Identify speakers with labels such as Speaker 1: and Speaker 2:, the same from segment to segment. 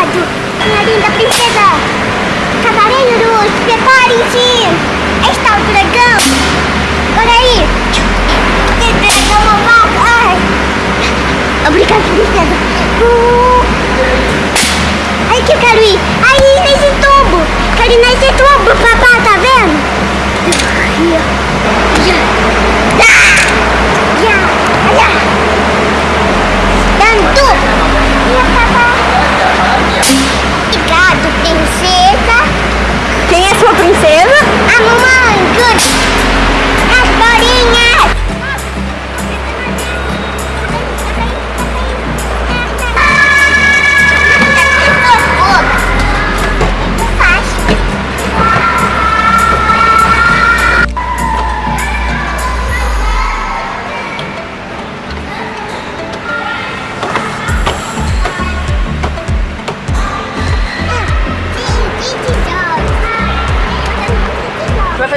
Speaker 1: Minha linda princesa. Cavaleiros, preparem-se. Está o dragão. Olha aí. Que dragão malvado. Ai. Obrigado, princesa. Uh. Aí que eu quero ir. Aí, nesse tubo.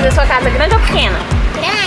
Speaker 2: fazer sua casa grande ou pequena? Grande.